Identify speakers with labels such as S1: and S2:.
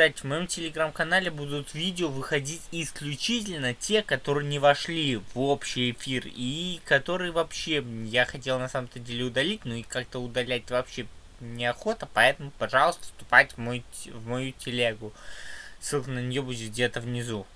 S1: кстати, в моем телеграм-канале будут видео выходить исключительно те, которые не вошли в общий эфир и которые вообще я хотел на самом-то деле удалить, но и как-то удалять вообще неохота, поэтому, пожалуйста, вступайте в, мой, в мою телегу. Ссылка на нее будет где-то внизу.